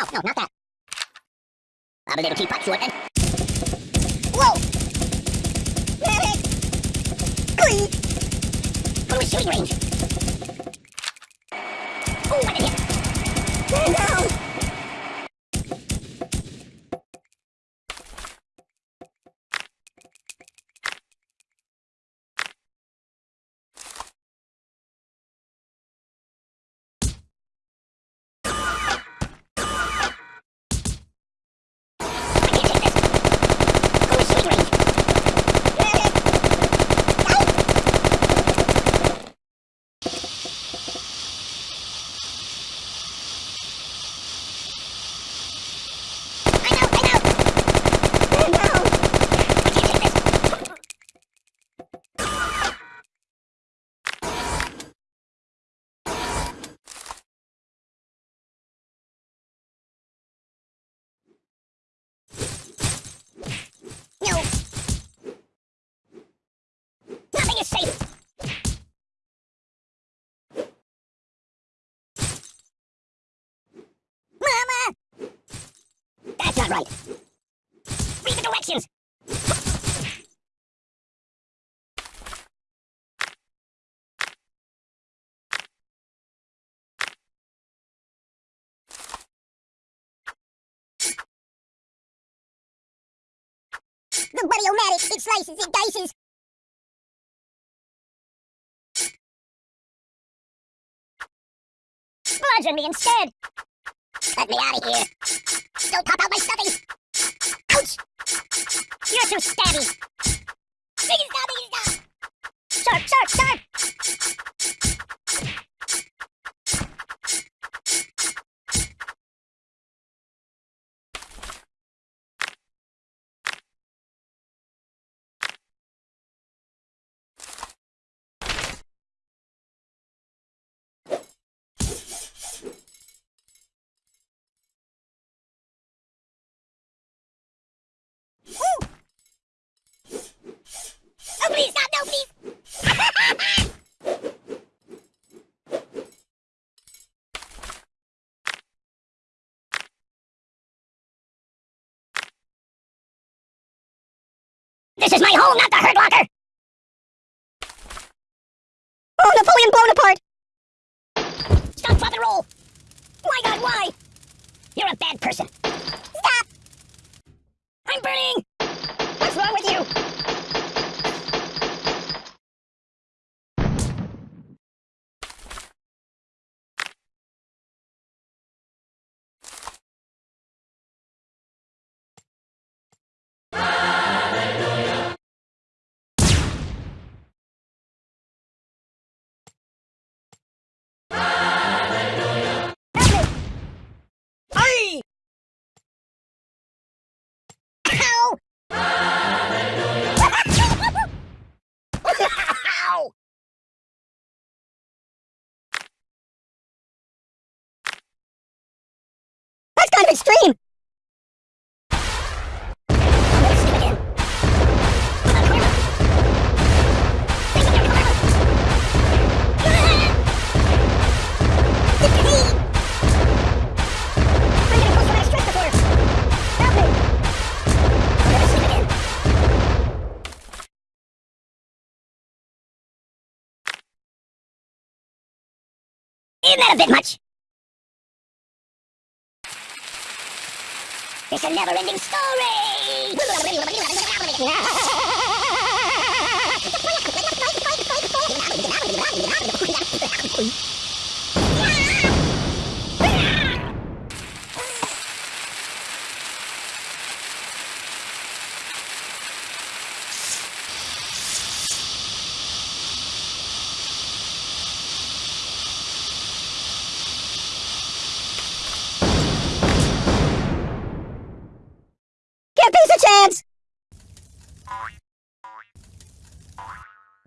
No, no, not that. I'm a little teapot short and... Whoa! Medic! Please! Go to a shooting range! Oh, I did hit! Stand down! I can't take this! Go to a shooting range! Medic! Go! I know, I know! Stand down! I can't take this! No! Nothing is safe! Mama! That's not right! Read the directions! The Buddy-O-Matic, it slices, it dices! Bludgeon me instead! Let me out of here! Don't pop out my this is my home, not the Hurt Locker! Oh, Napoleon Bonaparte! Stop, and roll! My god, why? You're a bad person. Stop! I'm burning! Sleep again. Isn't that a bit much? It's a never-ending story!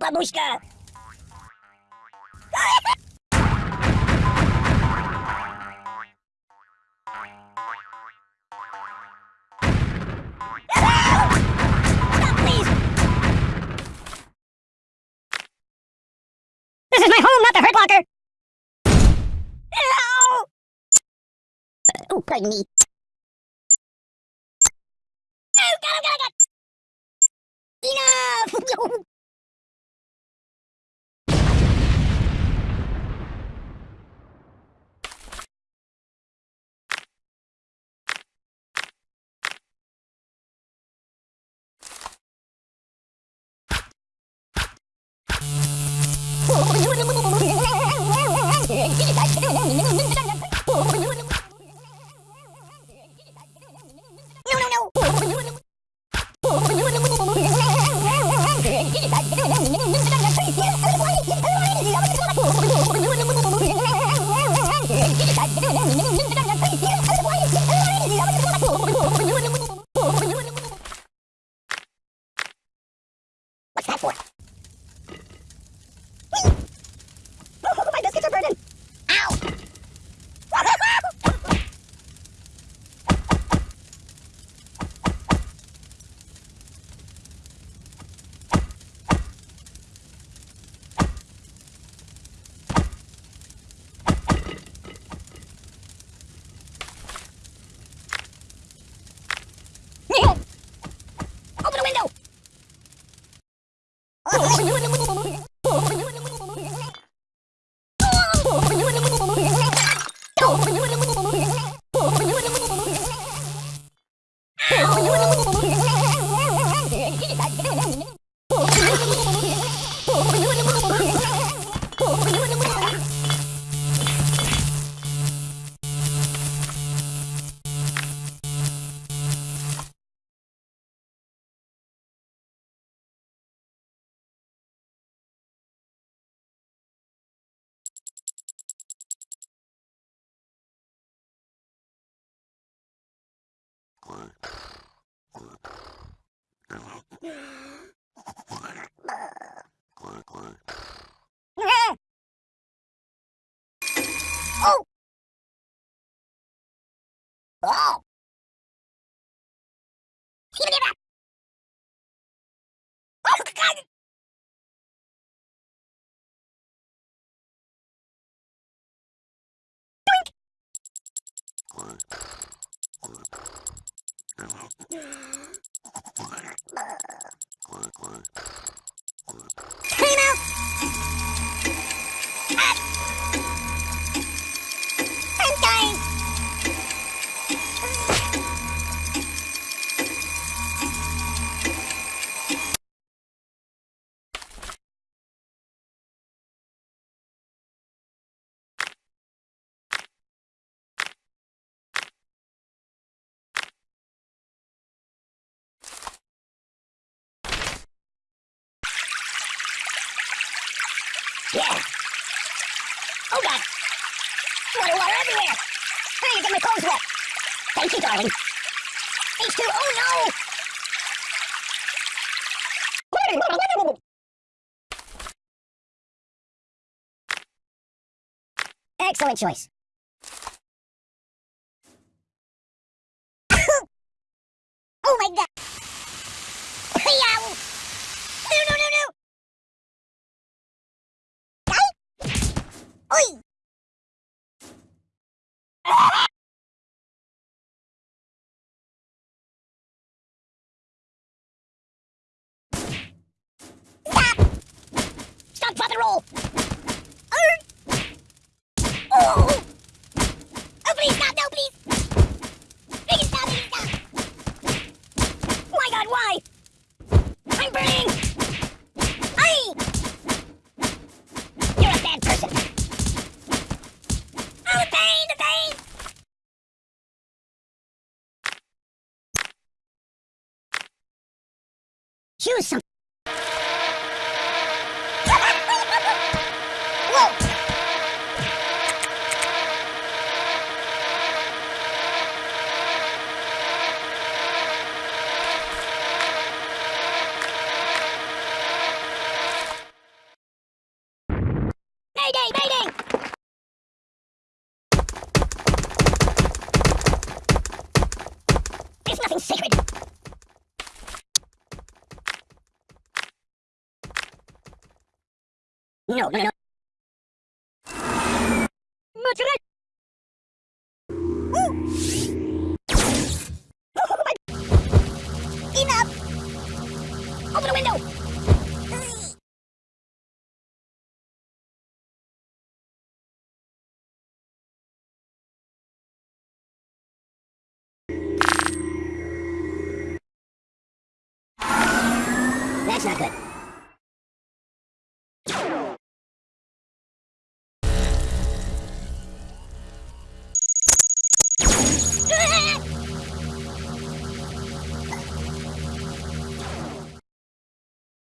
бабушка! This is my home, not the Hurt Locker! Ow! Oh, pardon me. Oh, God, oh, God, oh, God! Enough! What's that for? Right. Oh! Oh! Yeah. Yeah. Oh, God. Water, water everywhere. Hey, get my clothes wet. Thank you, darling. H2, oh, no! Excellent choice. Here's some... Mayday! Mayday! No, no, no. Much. Ooh. Oh my. Enough. Open the window. That's not good.